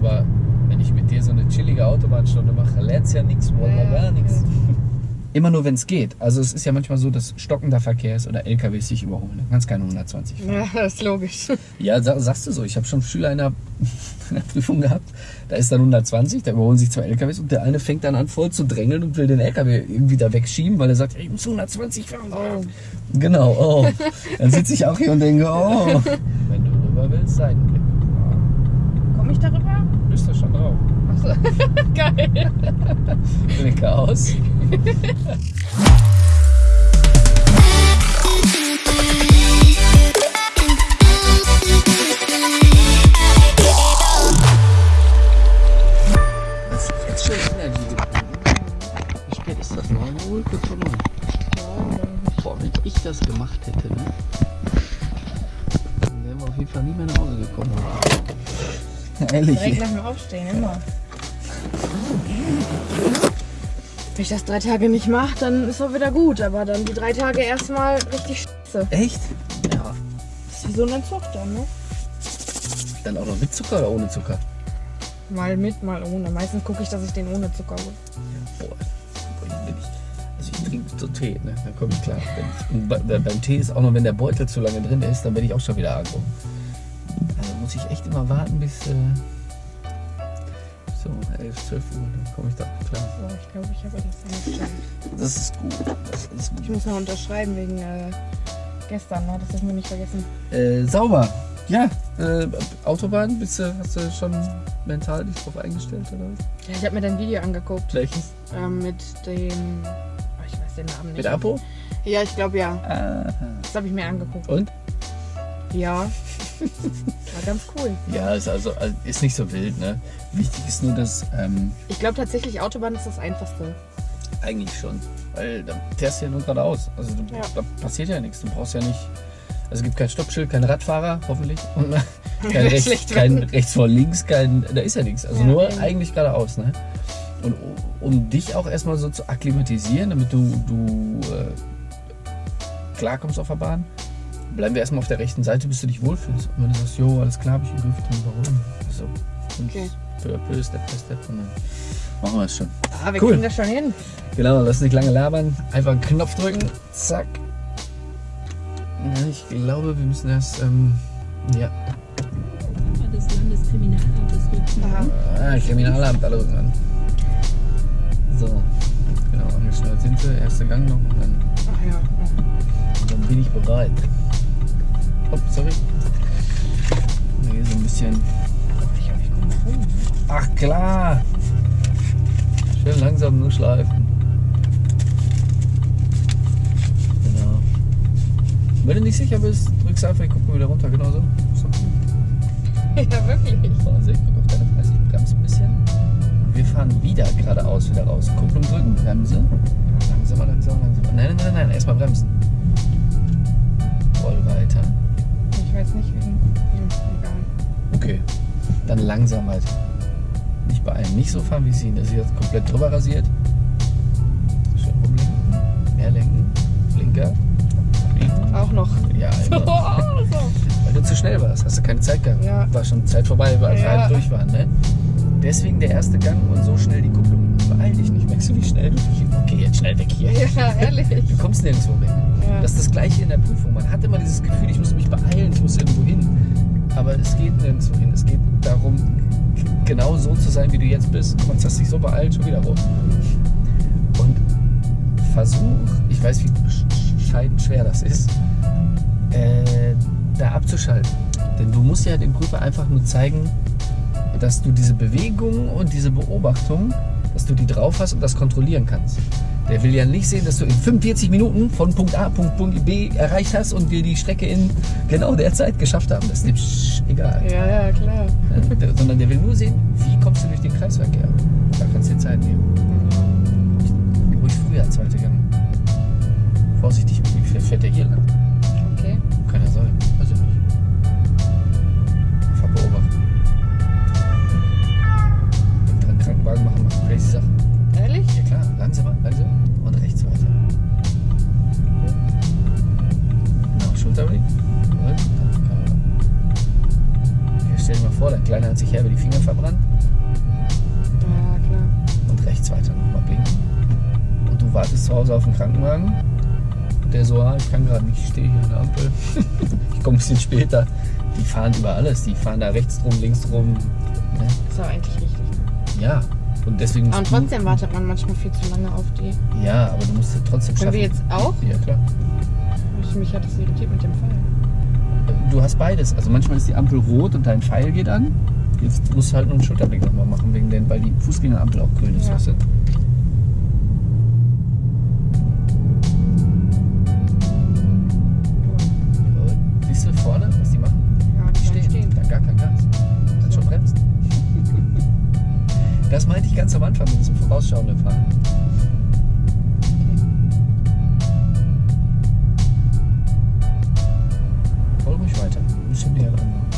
aber wenn ich mit dir so eine chillige Autobahnstunde mache, lernst ja nichts, wollen wir Ja, gar nichts. Immer nur, wenn es geht. Also es ist ja manchmal so, dass stockender Verkehr ist oder LKWs sich überholen. Dann kannst keine 120 fahren. Ja, das ist logisch. Ja, sa- sagst du so. Ich habe schon Schüler in der, in der Prüfung gehabt. Da ist dann 120, da überholen sich zwei LKWs und der eine fängt dann an voll zu drängeln und will den LKW irgendwie da wegschieben, weil er sagt, ich muss 120 fahren. Oh. Genau, oh. Dann sitze ich auch hier und denke, oh. Wenn du rüber willst, Seitenblick. Komme ich darüber? Bist du schon drauf. Achso. Geil. Blicke aus. Das ist jetzt schon Energy getrunken. Wie spät ist das? 9 Uhr? Kurz vor 9. Boah, wenn ich das gemacht hätte, ne? Dann wären wir auf jeden Fall nie mehr nach Hause gekommen. Ehrlich. Direkt nach dem Aufstehen, immer. Wenn ich das drei Tage nicht mache, dann ist auch wieder gut. Aber dann die drei Tage erstmal richtig scheiße. Echt? Ja. Das ist wie so ein Entzug dann, ne? Dann auch noch mit Zucker oder ohne Zucker? Mal mit, mal ohne. Meistens gucke ich, dass ich den ohne Zucker hole. Boah, also ich trinke so Tee, ne? dann komme ich klar. Wenn ich, und bei, bei, beim Tee ist auch noch, wenn der Beutel zu lange drin ist, dann werde ich auch schon wieder agro. Muss ich echt immer warten bis äh, so 11, 12 Uhr, dann komme ich da klar. So, ich glaube, ich habe das angestellt. Das ist gut. Das ist Ich gut. muss noch unterschreiben wegen äh, gestern, ne? Das dürfen wir nicht vergessen. Äh, sauber. Ja, äh, Autobahn, bist du, hast du schon mental dich drauf eingestellt oder was? Ja, ich habe mir dein Video angeguckt. Welches? Ähm, mit dem. Oh, ich weiß den Namen nicht. Mit Apo? Ja, ich glaube ja. Ah. Das habe ich mir angeguckt. Und? Ja. War ganz cool. Ja, ist also also ist nicht so wild, ne? Wichtig ist nur, dass ähm, Ich glaube tatsächlich, Autobahn ist das Einfachste. eigentlich schon, weil da fährst du ja nur geradeaus. Also du, Ja. da passiert ja nichts. Du brauchst ja nicht. Also es gibt kein Stoppschild, kein Radfahrer, hoffentlich. Und kein, rechts, kein rechts vor links, kein. Da ist ja nichts. Also Ja, nur eben. eigentlich geradeaus, ne? Und um dich auch erstmal so zu akklimatisieren, damit du, du äh, klarkommst auf der Bahn, bleiben wir erstmal auf der rechten Seite, bis du dich wohlfühlst. Und wenn du sagst, jo, alles klar, hab ich im Griff, dann warum? Also, und Okay. peu à peu, Step by Step, und dann machen wir es schon. Ah, wir Cool. kriegen das schon hin. Genau, lass nicht lange labern. Einfach einen Knopf drücken. Zack. Ja, ich glaube, wir müssen erst. Ähm, ja. des Landeskriminalamtes Rücken. Aha. Ah, Kriminalamt, alle rücken an. So. Genau, angeschnallt sind wir. Erster Gang noch und dann, Ach ja. und dann bin ich bereit. Oh, sorry. Nee, so ein bisschen. Ach klar. Schön langsam nur schleifen. Genau. Wenn du nicht sicher bist, drückst einfach, ich guck mal wieder runter, genau so. Ja, wirklich. Ich guck auf deine Preise, ich bremse ein bisschen. Und wir fahren wieder geradeaus wieder raus. Kupplung drücken, Bremse. Langsamer, langsamer, langsamer. Nein, nein, nein, nein, erstmal bremsen. Roll weiter. Ich weiß nicht, wegen. Egal. Okay. Dann langsam weiter. Nicht beeilen. Nicht so fahren wie sie. Das ist jetzt komplett drüber rasiert. Schön rumlenken. Mehr lenken. Blinker. Biegen. Auch noch. Ja, So. Weil du zu schnell warst. Hast du keine Zeit gehabt. Ja. War schon Zeit vorbei, weil wir Ja. halb durch waren. Ne? Deswegen der erste Gang und so schnell die Kupplung. Beeil dich nicht. Merkst du, wie schnell du dich... Okay, jetzt schnell weg hier. Ja, ehrlich. Du kommst nirgendwo weg. Ja. Das ist das Gleiche in der Prüfung. Man hat immer dieses Gefühl, ich muss mich beeilen, ich muss irgendwo hin. Aber es geht nirgendwo hin. Es geht darum, genau so zu sein, wie du jetzt bist. Jetzt hast dich so beeilt, schon wieder rum. Und versuch, ich weiß, wie sch- scheidend schwer das ist, äh, da abzuschalten. Denn du musst ja dem Prüfer einfach nur zeigen, dass du diese Bewegung und diese Beobachtung, dass du die drauf hast und das kontrollieren kannst. Der will ja nicht sehen, dass du in 45 Minuten von Punkt A Punkt, Punkt B erreicht hast und wir die Strecke in genau der Zeit geschafft haben. Das ist dem Sch- egal. Ja, ja, klar. Ja, der, sondern der will nur sehen, wie kommst du durch den Kreisverkehr. Da kannst du dir Zeit nehmen. Ruhig früher, zweite Gang. Vorsichtig, wie viel fährt der hier lang? Okay. Kann ja sein. Also nicht. Einfach beobachten. Wenn dran Krankenwagen machen, machen crazy Sachen. Ehrlich? Ja klar, langsamer, langsamer auf den Krankenwagen. Der so, ah, ich kann gerade nicht, ich stehe hier an der Ampel. ich komme ein bisschen später. Die fahren über alles, die fahren da rechts rum, links rum. Ne? Das ist aber eigentlich richtig. Ja, und deswegen Und trotzdem wartet man manchmal viel zu lange auf die. Ja, aber du musst ja trotzdem schaffen. Können wir jetzt auch? Ja, klar. Ich, mich hat das irritiert mit dem Pfeil. Du hast beides. Also manchmal ist die Ampel rot und dein Pfeil geht an. Jetzt musst du halt nur einen Schulterblick nochmal machen, wegen den, weil die Fußgängerampel auch grün ist. Ja. das meinte ich ganz am Anfang mit diesem vorausschauenden Fahren. Okay. Voll weiter, ein bisschen näher dran.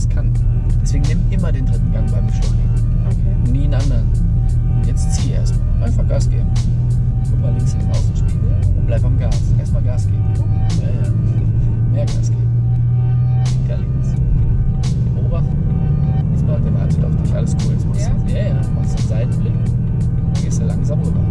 das kann. Deswegen nimm immer den dritten Gang beim Beschleunigen. Okay. Nie einen anderen. Und jetzt zieh erstmal. Einfach Gas geben. Guck mal links in den Außenspiegel und bleib am Gas. Erstmal Gas geben. Ja, ja. Mehr Gas geben. Linker links. Beobachten. Jetzt bleibt der wartet auf dich. Alles cool. Jetzt machst du. Ja, ja. Machst du einen Seitenblick. Dann gehst du langsam rüber.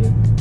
Canadian.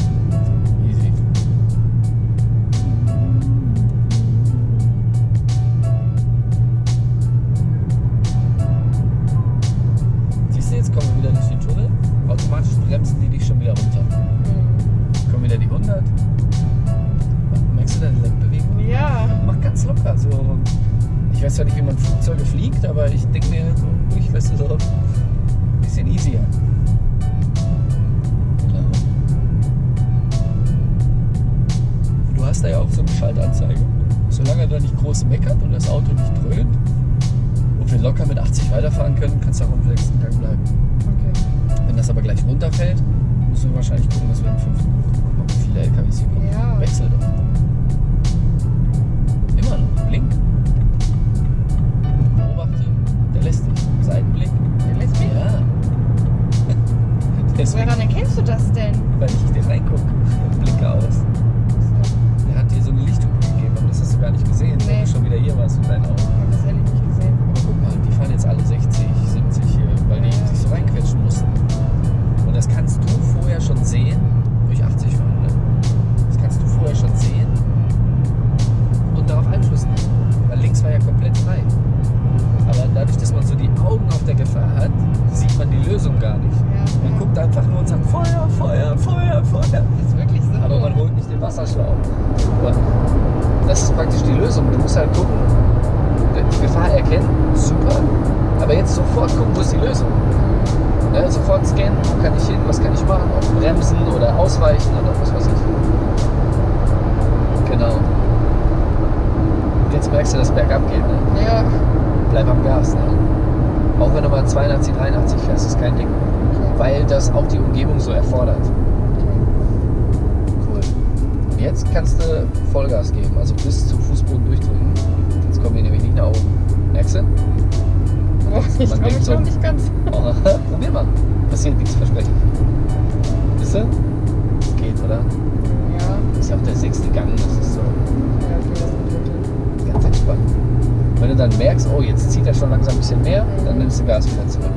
Zieht er schon langsam ein bisschen mehr, dann nimmst du Gas wieder zurück.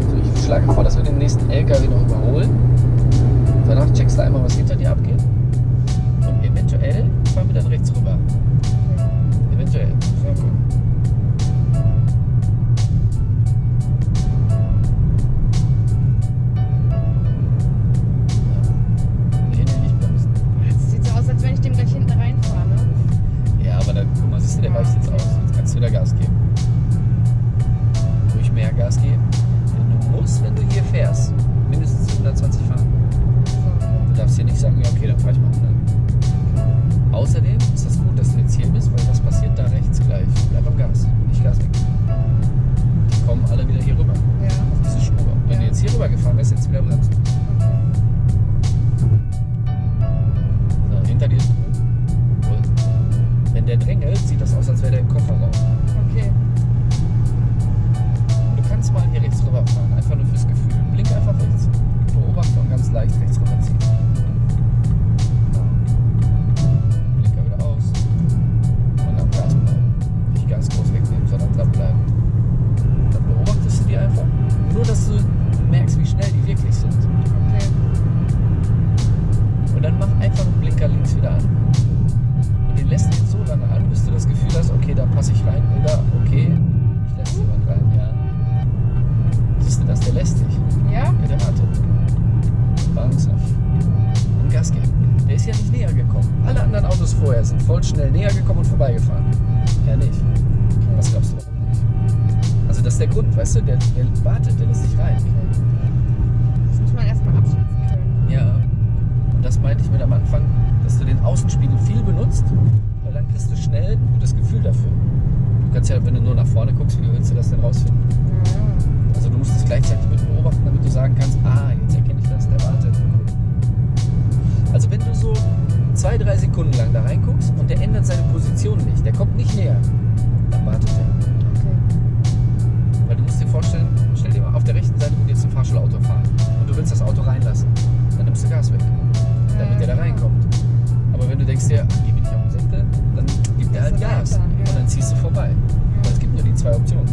So, ich schlage vor, dass wir den nächsten LKW noch überholen. Danach checkst du einmal, was hinter dir abgeht. Und eventuell fahren wir dann rechts rüber. Eventuell. Sehr gut. Sieht so aus, als wenn ich dem gleich hinten reinfahre. Ne? Ja, aber dann, guck mal, siehst du, der weicht jetzt aus. Wieder Gas geben. Ruhig mehr Gas geben. Du musst, wenn du hier fährst, mindestens 120 fahren. Du darfst hier nicht sagen, ja, okay, dann fahr ich mal 100. Außerdem ist das gut, dass du jetzt hier bist, weil was passiert da rechts gleich? Bleib am Gas, nicht Gas weg. Die kommen alle wieder hier rüber, Ja. auf diese Spur. Wenn du jetzt hier rüber gefahren wärst, jetzt wieder bremsen. So, hinter dir. Wenn der drängelt, sieht das aus, als wäre der im Kofferraum. Beobachte und ganz leicht rechts rüberziehen. Genau. Denkst dir, geh mir nicht auf den Senkel, dann gibt der halt Gas und dann ziehst du vorbei. Weil es gibt nur die zwei Optionen.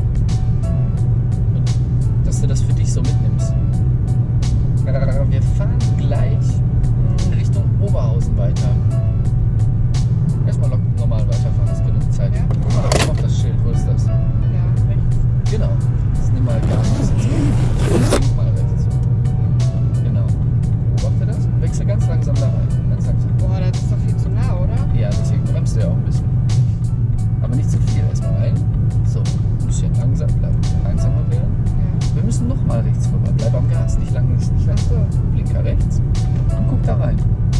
Und dass du das für dich so mitnimmst. Wir fahren gleich in Richtung Oberhausen weiter. Erstmal normal weiterfahren, ist genug Zeit. Gas. Nicht lang, nicht lang. So. Blinker rechts. Und guck da rein.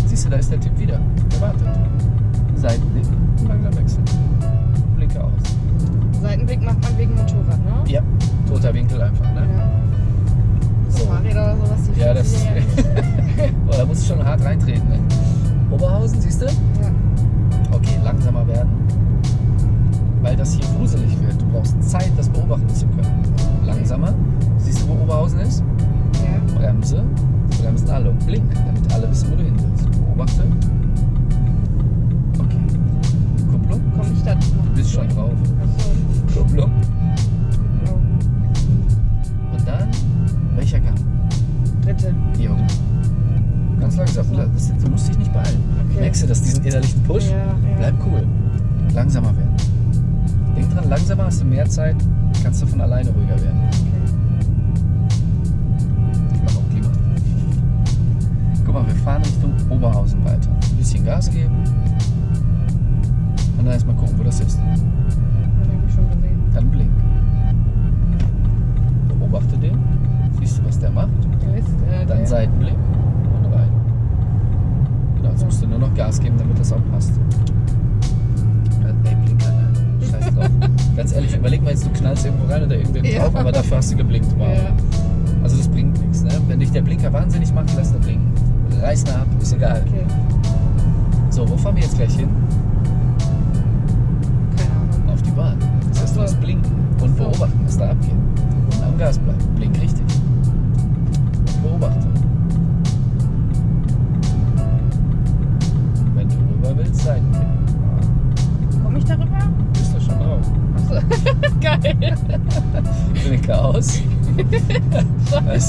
Siehst du, da ist der Typ wieder. Der wartet. Seitenblick und langsam wechseln. Blinker aus. Seitenblick macht man wegen Motorrad, ne? Ja, toter Winkel einfach, ne? Ja. So. Fahrräder oder sowas, die Ja, das. ja. Boah, da musst du schon hart reintreten. Ne? Oberhausen, siehst du? Ja. Okay, langsamer werden. Weil das hier gruselig wird. Du brauchst Zeit, das beobachten zu können. Langsamer. Siehst du, wo Oberhausen ist? Ja.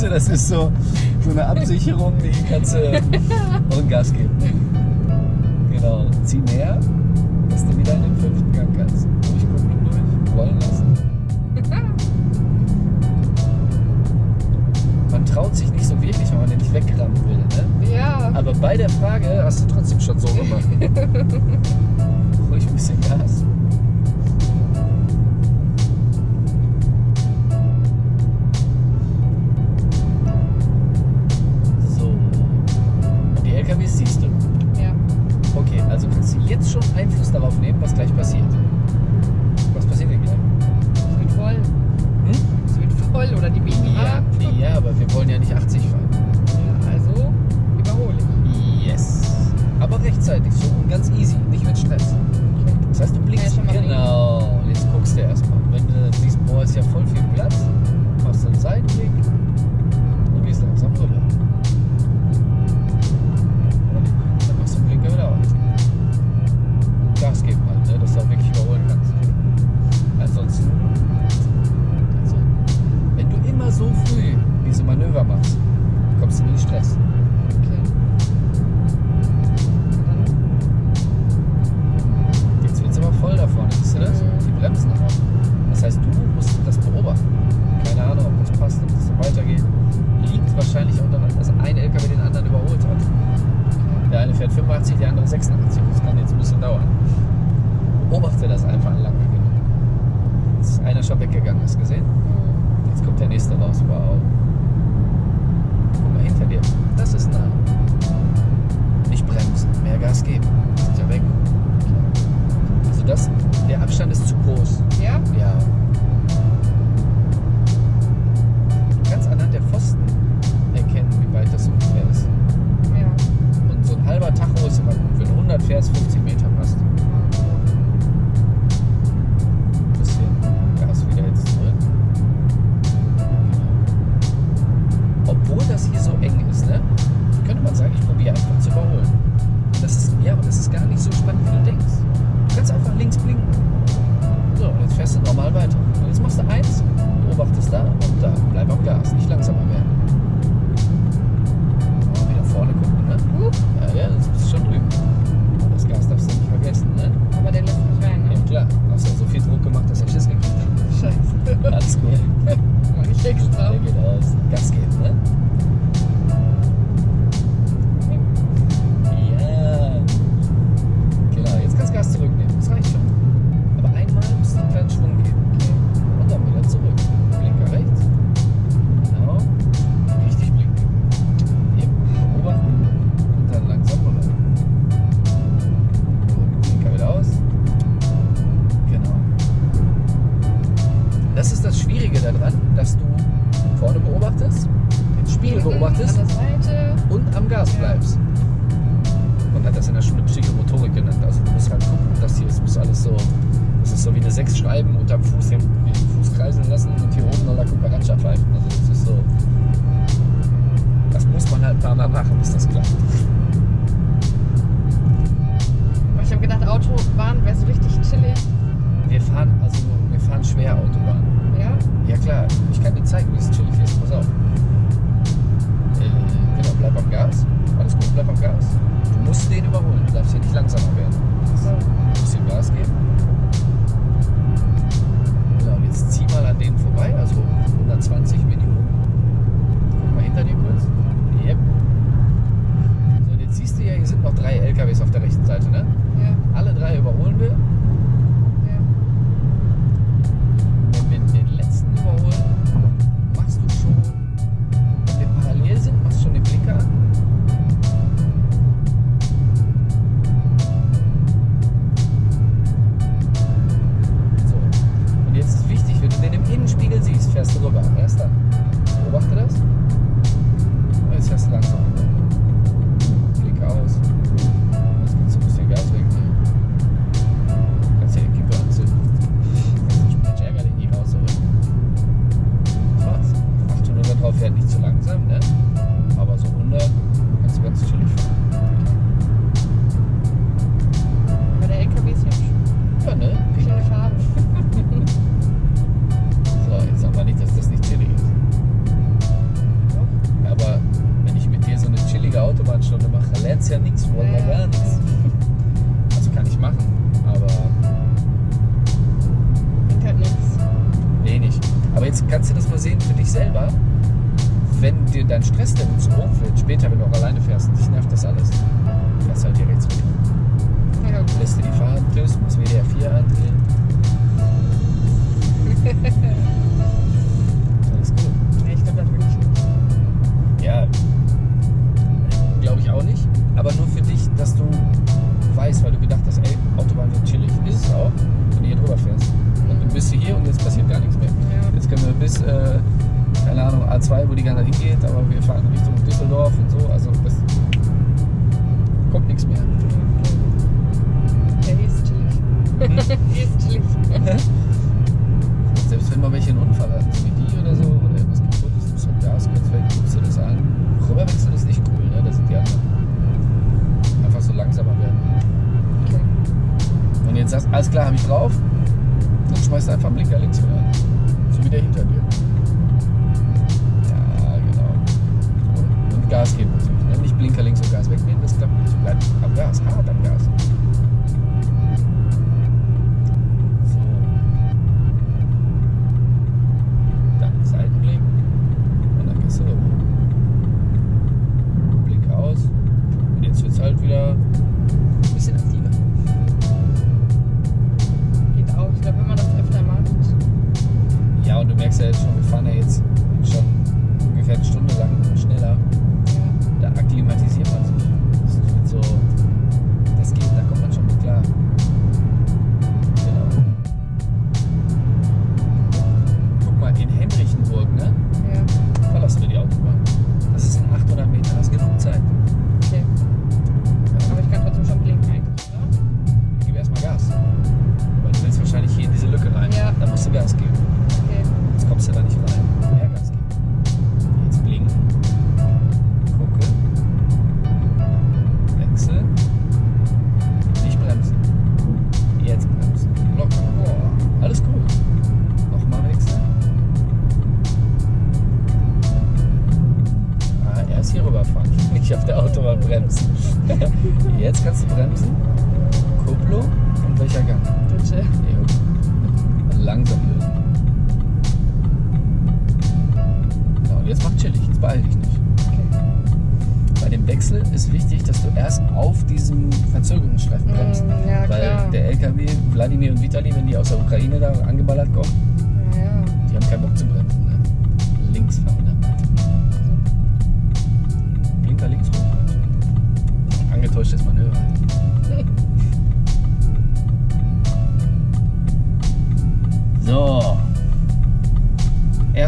Weißt du, das ist so, so eine Absicherung, die kannst du und Gas geben. Genau. Zieh mehr, dass du wieder in den fünften Gang kannst. Durchgucken und durch. Rollen lassen. Man traut sich nicht so wirklich, wenn man den nicht wegrammen will. Ne? Ja. Aber bei der Frage hast du trotzdem schon so gemacht. Ruhig ein bisschen Gas. Fuß alles so. Das ist so wie eine sechs Schreiben unterm Fuß den Fuß kreisen lassen und hier oben noch La Cucaracha pfeifen. Also das ist so. Das muss man halt ein paar Mal machen, bis das klappt. Ich habe gedacht, Autobahn wäre so richtig chillig. Wir fahren, also wir fahren schwer Autobahn. Ja? Ja klar, ich kann dir zeigen, wie es chillig ist. Pass auf. Äh, genau, bleib am Gas. Alles gut, bleib am Gas. Du musst den überholen, du darfst hier nicht langsamer werden. So bisschen Gas geben. Ja, und jetzt zieh mal an denen vorbei, also 120 Minimum. Guck mal hinter dir kurz. Yep. So, und jetzt siehst du ja, hier sind noch drei LKWs auf der rechten Seite, ne? Ja. Alle drei überholen wir. A2, wo die ganze Zeit hingeht, aber wir fahren Richtung Düsseldorf und so. Also das kommt nichts mehr. Ja, ist chillig. hier ist chillig. Selbst wenn mal welche einen Unfall hatten, so wie die oder so, oder irgendwas kaputt ist, muss halt Gas kurz weg, guckst du das an. Rüberwechseln ist nicht cool, ne? Das sind die anderen. Einfach so langsamer werden. Okay. Wenn du jetzt sagst, alles klar, habe ich drauf, dann schmeißt du einfach einen Blinker links wieder an. So wie der hinter dir. Gas geben natürlich. Ne? Nicht Blinker links und Gas wegnehmen, das klappt nicht. Bleib am Gas, hart am Gas.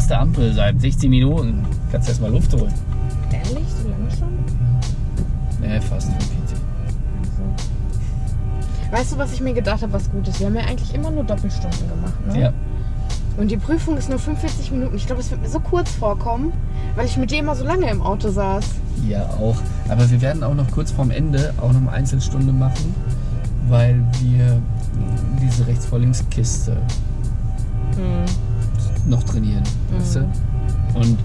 Erste Ampel seit 60 Minuten. Kannst erst mal Luft holen. Ehrlich? So lange schon? Ne, fast 45. Weißt du, was ich mir gedacht habe, was gut ist? Wir haben ja eigentlich immer nur Doppelstunden gemacht, ne? Ja. Und die Prüfung ist nur 45 Minuten. Ich glaube, es wird mir so kurz vorkommen, weil ich mit dir immer so lange im Auto saß. Ja, auch. Aber wir werden auch noch kurz vorm Ende auch noch eine Einzelstunde machen, weil wir diese Rechts-vor-Links-Kiste noch trainieren. Weißt du? Und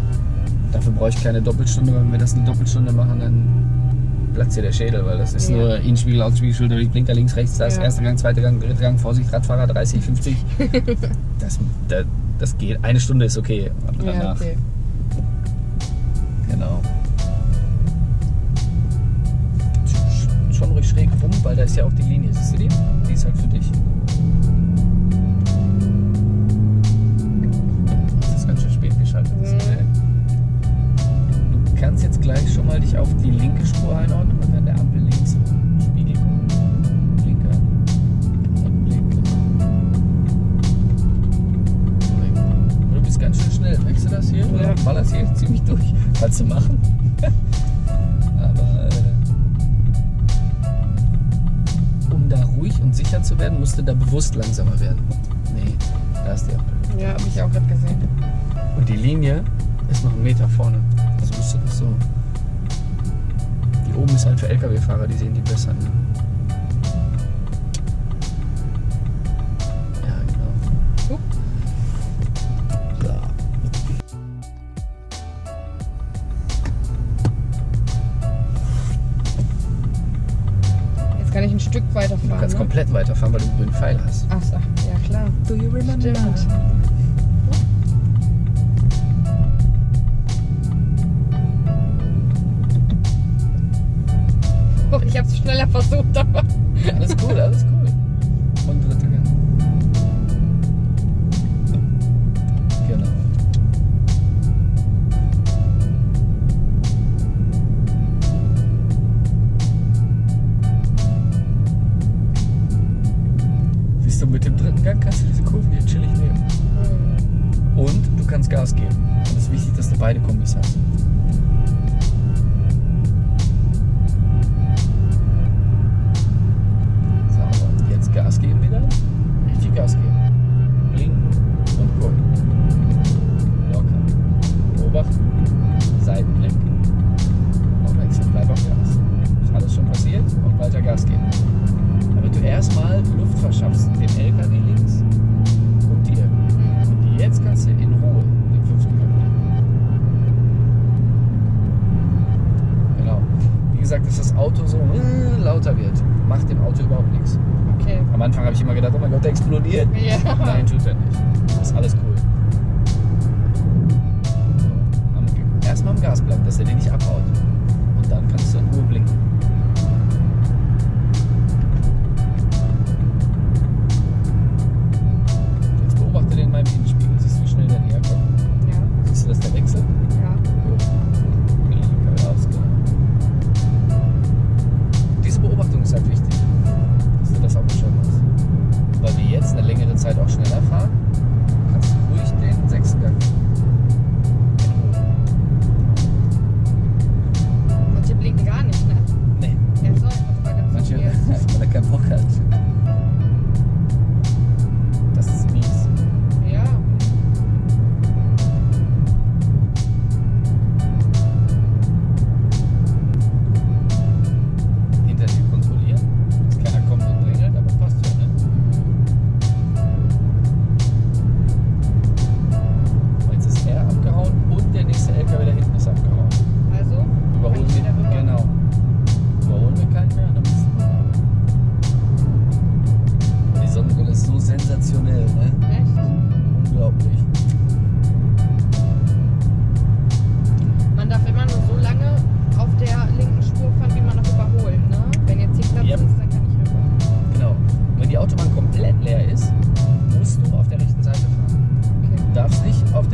dafür brauche ich keine Doppelstunde, weil wenn wir das eine Doppelstunde machen, dann platzt dir der Schädel, weil das ist Ja. nur Innenspiegel, Außenspiegel, Schulter, Blinker links, rechts, das, Ja. erster Gang, zweiter Gang, dritter Gang, Vorsicht, Radfahrer, 30, 50. das, das, das geht. Eine Stunde ist okay. Aber Ja, danach. okay. Genau. Sch- Schon ruhig schräg rum, weil da ist ja auch die Linie. Siehst du die? Die ist halt für dich. Kannst jetzt gleich schon mal dich auf die linke Spur einordnen und an der Ampel links rum. Spiegel. Blinker. Und. Du bist ganz schön schnell. Merkst du das hier? Du Ja. ballerst hier ziemlich durch. Kannst du machen. Aber äh, um da ruhig und sicher zu werden, musst du da bewusst langsamer werden. Nee, da ist die Ampel. Ja, habe ich auch gerade gesehen. Und die Linie ist noch einen Meter vorne. Das so. Die oben ist halt für LKW-Fahrer, die sehen die besser. Ne? Ja, genau. Hup. So. Jetzt kann ich ein Stück weiterfahren. Du kannst ne? komplett weiterfahren, weil du einen grünen Pfeil hast. Ach, so, ja klar. Do you remember? Stimmt. sense. Thank you.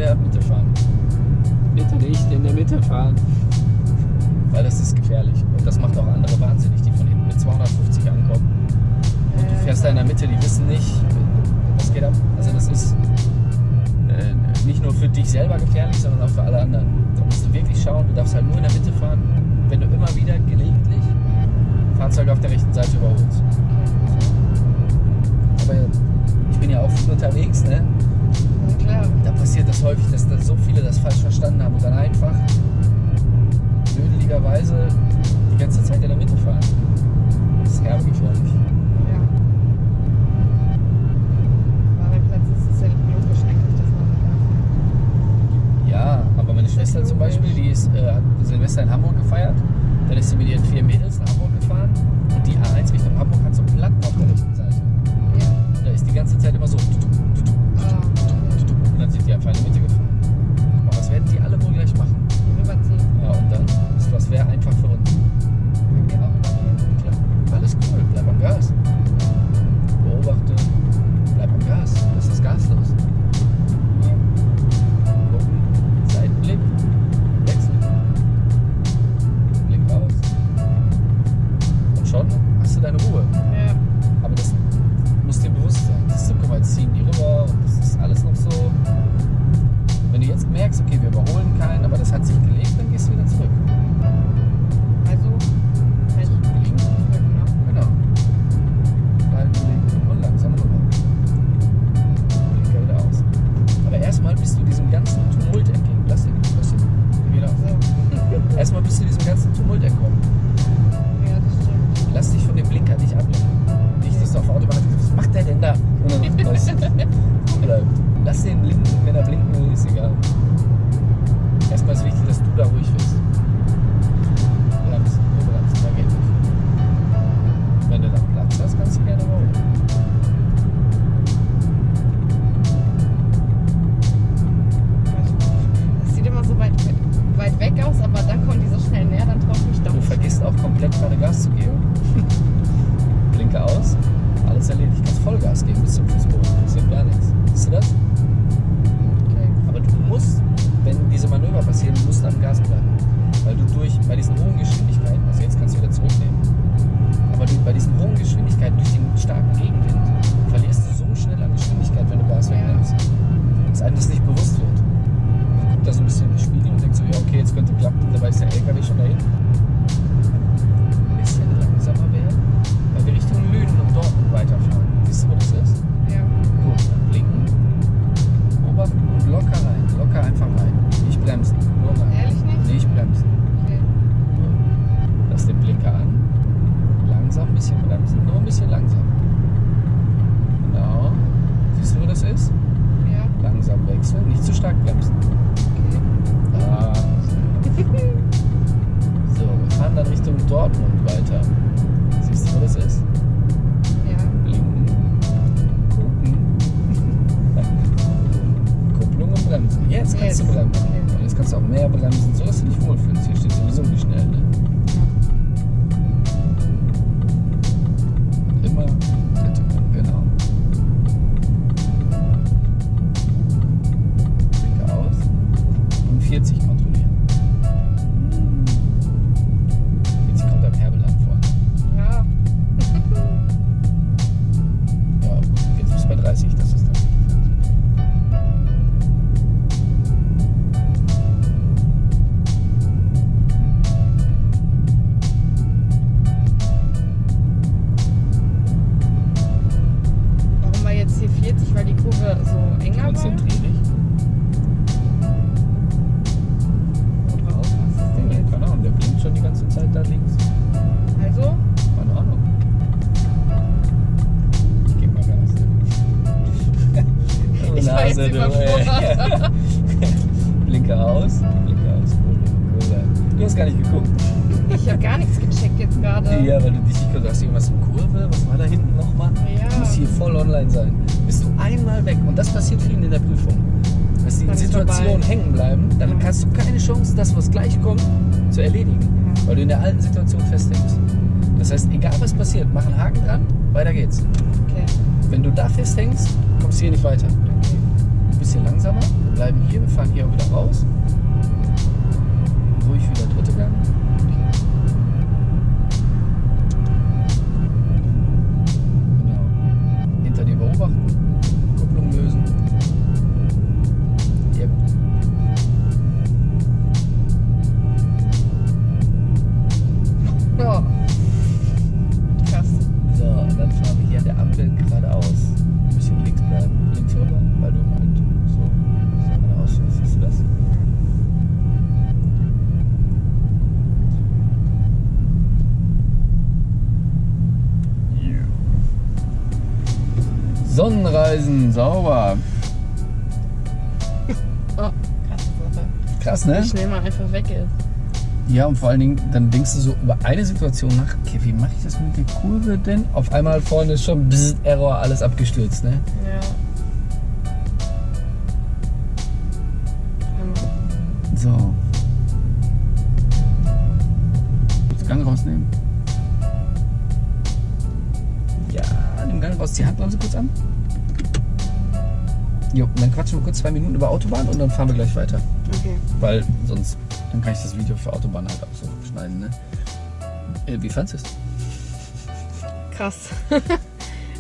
der Mitte fahren. Bitte nicht in der Mitte fahren. Weil das ist gefährlich. Und das macht auch andere wahnsinnig, die von hinten mit 250 ankommen. Und du äh. fährst da in der Mitte, die wissen nicht, was geht ab. Also das ist äh, nicht nur für dich selber gefährlich, sondern auch für alle anderen. Da musst du wirklich schauen, du darfst halt nur in der Mitte fahren, wenn du immer wieder gelegentlich Fahrzeuge halt auf der rechten Seite überholst. Aber ich bin ja auch viel unterwegs, ne? ja. Da passiert das häufig, dass da so viele das falsch verstanden haben und dann einfach blödeligerweise die ganze Zeit in der Mitte fahren. Das ist herbe gefährlich. Ja, aber meine Schwester zum Beispiel, die ist, äh, hat Silvester in Hamburg gefeiert. Dann ist sie mit ihren vier Mädels nach Hamburg gefahren und die A1 Richtung Hamburg hat so einen Platten auf der rechten Seite. Ja. Da ist die ganze Zeit immer so die einfach in die Mitte gefahren. Aber was werden die alle wohl gleich machen? Rüberziehen. Ja, und dann ist das wäre einfach für uns. Können wir auch übernehmen. Klar. Alles cool, bleib am Gas. Keine Chance, das, was gleich kommt, zu erledigen. Ja. Weil du in der alten Situation festhängst. Das heißt, egal was passiert, mach einen Haken dran, weiter geht's. Okay. Wenn du da festhängst, kommst du hier nicht weiter. okay. Ein bisschen langsamer, wir bleiben hier, wir fahren hier auch wieder raus. Ruhig wieder dritte Gang. Sauber. Oh, krasse Sache. Krass, Wie ne? schnell man einfach weg ist. Ja, und vor allen Dingen, dann denkst du so über eine Situation nach, okay, wie mache ich das mit der Kurve denn? Auf einmal vorne ist schon bzz, Error, alles abgestürzt, ne? Ja. So. Jetzt Gang rausnehmen. Ja, den Gang raus. Die Handbremse kurz an. Jo, und dann quatschen wir kurz zwei Minuten über Autobahn und dann fahren wir gleich weiter. Okay. Weil sonst, dann kann ich das Video für Autobahn halt auch so schneiden, ne? Äh, Wie fandest du es? Krass.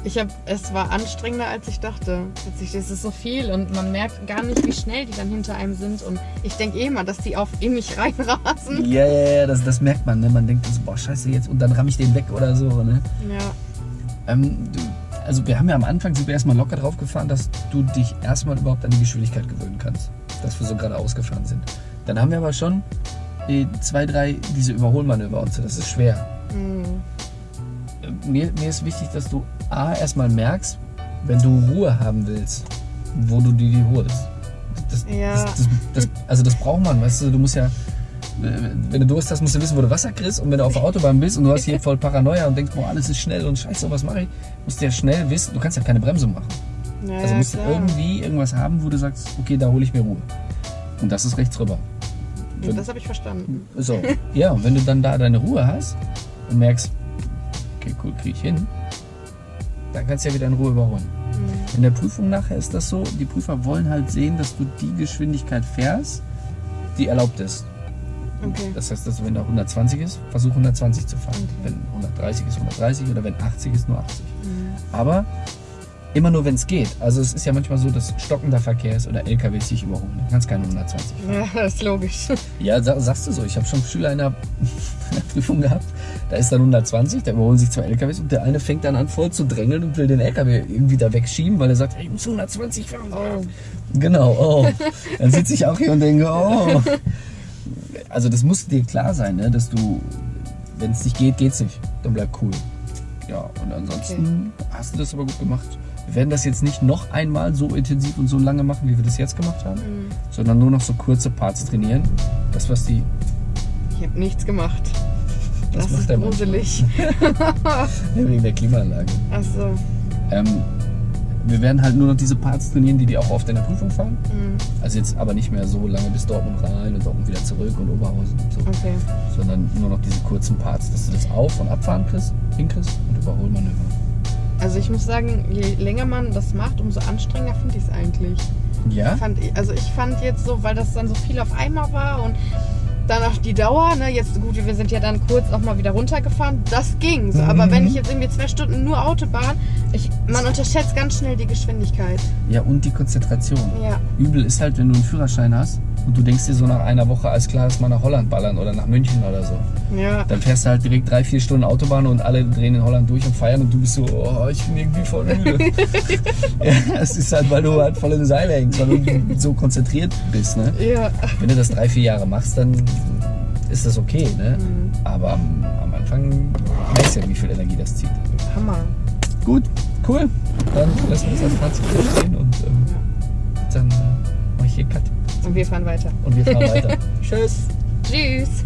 Ich habe, es war anstrengender als ich dachte. Plötzlich ist es so viel und man merkt gar nicht, wie schnell die dann hinter einem sind. Und ich denke eh immer, dass die auf in mich reinrasen. Ja, ja, ja, das, das merkt man, ne? Man denkt so, boah, scheiße jetzt und dann ramm ich den weg oder so, ne? Ja. Ähm, du, also wir haben ja am Anfang sind wir erstmal locker drauf gefahren, dass du dich erstmal überhaupt an die Geschwindigkeit gewöhnen kannst. Dass wir so gerade ausgefahren sind. Dann haben wir aber schon äh, zwei, drei diese Überholmanöver und so. Das ist schwer. Hm. Äh, Mir, mir ist wichtig, dass du A erstmal merkst, wenn du Ruhe haben willst, wo du dir die holst. Das, Ja. das, das, also das braucht man, weißt du, du musst ja, wenn du Durst hast, musst du wissen, wo du Wasser kriegst und wenn du auf der Autobahn bist und du hast hier voll Paranoia und denkst, boah, alles ist schnell und scheiße, was mache ich, musst du ja schnell wissen, du kannst ja keine Bremsung machen. Ja, Also musst du klar. irgendwie irgendwas haben, wo du sagst, okay, da hole ich mir Ruhe. Und das ist rechts rüber. Ja, Das habe ich verstanden. So, ja, und wenn du dann da deine Ruhe hast und merkst, okay, cool, kriege ich hin, dann kannst du ja wieder in Ruhe überholen. Hm. In der Prüfung nachher ist das so, die Prüfer wollen halt sehen, dass du die Geschwindigkeit fährst, die erlaubt ist. Okay. Das heißt, dass wenn da 120 ist, versuch 120 zu fahren. Okay. Wenn 130 ist, 130 oder wenn 80 ist, nur 80. Hm. Aber immer nur, wenn es geht. Also es ist ja manchmal so, dass stockender Verkehr ist oder LKWs sich überholen. Du kannst keine 120 fahren. Ja, das ist logisch. Ja, sa- sagst du so. Ich habe schon Schüler in der, in der Prüfung gehabt. Da ist dann 120, da überholen sich zwei LKWs und der eine fängt dann an voll zu drängeln und will den LKW irgendwie da wegschieben, weil er sagt, ich muss 120 fahren. Oh. Genau, oh. Dann sitze ich auch hier und denke, oh. Also das muss dir klar sein, ne? dass du, wenn es nicht geht, geht's nicht. Dann bleib cool. Ja, und ansonsten hast du das aber gut gemacht. Wir werden das jetzt nicht noch einmal so intensiv und so lange machen, wie wir das jetzt gemacht haben, Hm. sondern nur noch so kurze Parts trainieren. Das, was die Ich habe nichts gemacht. Das Das, macht ist gruselig. Ja, wegen der Klimaanlage. Achso. Ähm, wir werden halt nur noch diese Parts trainieren, die die auch oft in der Prüfung fahren. Mhm. Also jetzt aber nicht mehr so lange bis Dortmund rein und Dortmund wieder zurück und Oberhausen und so. Okay. Sondern nur noch diese kurzen Parts, dass du das Auf- und Abfahren kriegst, hinkriegst und Überholmanöver. Also ich muss sagen, je länger man das macht, umso anstrengender finde ich es eigentlich. Ja? Fand also ich fand jetzt so, weil das dann so viel auf einmal war und dann auch die Dauer, ne, jetzt gut, wir sind ja dann kurz auch mal wieder runtergefahren, das ging so. Aber Mhm. wenn ich jetzt irgendwie zwei Stunden nur Autobahn, ich, man unterschätzt ganz schnell die Geschwindigkeit. Ja, und die Konzentration. Ja. Übel ist halt, wenn du einen Führerschein hast und du denkst dir so nach einer Woche, alles klar, lass mal nach Holland ballern oder nach München oder so. Ja. Dann fährst du halt direkt drei, vier Stunden Autobahn und alle drehen in Holland durch und feiern und du bist so, oh, ich bin irgendwie voll müde. ja, es ist halt, weil du halt voll in den Seile hängst, weil du so konzentriert bist. Ne? Ja. Wenn du das drei, vier Jahre machst, dann ist das okay. Ne? Mhm. Aber am, am Anfang merkst du ja, wie viel Energie das zieht. Hammer. Gut, cool. Dann lassen wir das als Fazit stehen und ähm, dann äh, mache ich hier Cut Und wir fahren weiter. und wir fahren weiter. Tschüss. Tschüss.